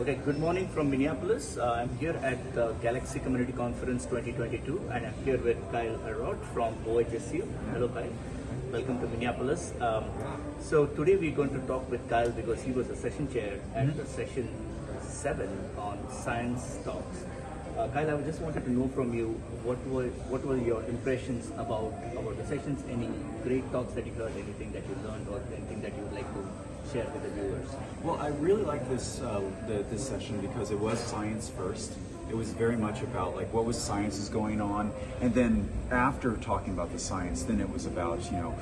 Okay, good morning from Minneapolis. Uh, I'm here at the Galaxy Community Conference 2022 and I'm here with Kyle Ellrott from OHSU. Hello Kyle, welcome to Minneapolis. Um, so today we're going to talk with Kyle because he was a session chair at the session 7 on Science Talks. Uh, Kyle, I just wanted to know from you what were what were your impressions about about the sessions? Any great talks that you heard? Anything that you learned, or anything that you would like to share with the viewers? Well, I really like this uh, the, this session because it was science first. It was very much about like what was science is going on, and then after talking about the science, then it was about you know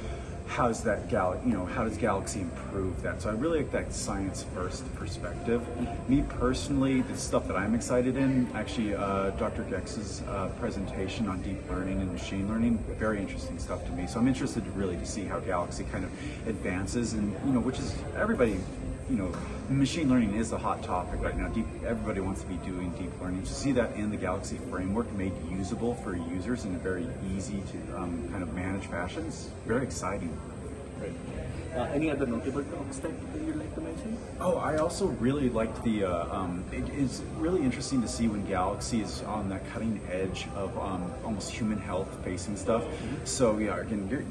how's that gal you know how does Galaxy improve that? So I really like that science first perspective. Me personally, the stuff that I'm excited in, actually, uh, Dr. Goecks's uh, presentation on deep learning and machine learning, very interesting stuff to me. So I'm interested really to see how Galaxy kind of advances, and you know, which is everybody you know, machine learning is a hot topic right now. Deep, everybody wants to be doing deep learning. To see that in the Galaxy framework made usable for users in a very easy to um, kind of manage fashion is very exciting. Right. Uh, any other notable talks that you'd like to mention? Oh, I also really liked the. Uh, um, it is really interesting to see when Galaxy is on that cutting edge of um, almost human health facing stuff. So yeah, again, you're,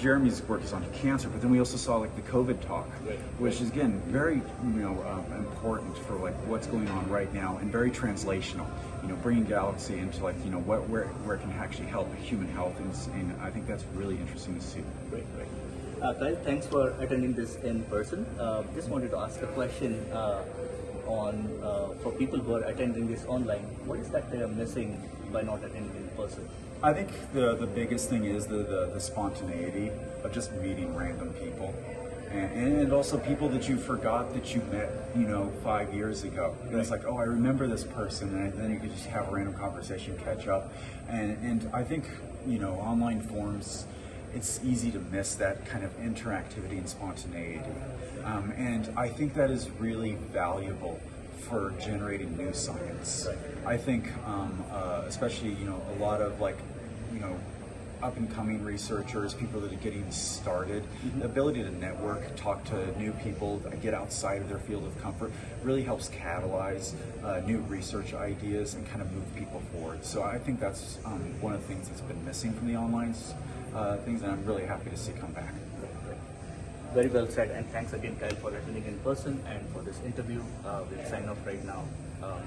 Jeremy's work is on cancer, but then we also saw like the COVID talk, Right. which is again very you know um, important for like what's going on right now and very translational. You know, bringing Galaxy into like you know what where where it can actually help human health, and, and I think that's really interesting to see. Great. Uh, Kyle, thanks for attending this in person. Uh, just wanted to ask a question uh, on uh, for people who are attending this online. What is that they are missing by not attending in person? I think the the biggest thing is the the, the spontaneity of just meeting random people. And, and also people that you forgot that you met, you know, five years ago. And it's like, oh, I remember this person, and then you could just have a random conversation, catch up, and and I think, you know, online forums, it's easy to miss that kind of interactivity and spontaneity, um, and I think that is really valuable for generating new science. I think, um, uh, especially you know, a lot of like, you know, up and coming researchers, people that are getting started, the ability to network, talk to new people, get outside of their field of comfort, really helps catalyze uh, new research ideas and kind of move people forward. So I think that's um, one of the things that's been missing from the online uh, things, and I'm really happy to see come back. Very well said, and thanks again, Kyle, for attending in person and for this interview. Uh, we'll sign off right now. Um,